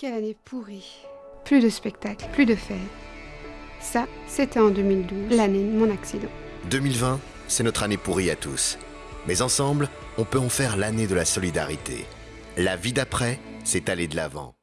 Quelle année pourrie. Plus de spectacles, plus de fêtes. Ça, c'était en 2012, l'année de mon accident. 2020, c'est notre année pourrie à tous. Mais ensemble, on peut en faire l'année de la solidarité. La vie d'après, c'est aller de l'avant.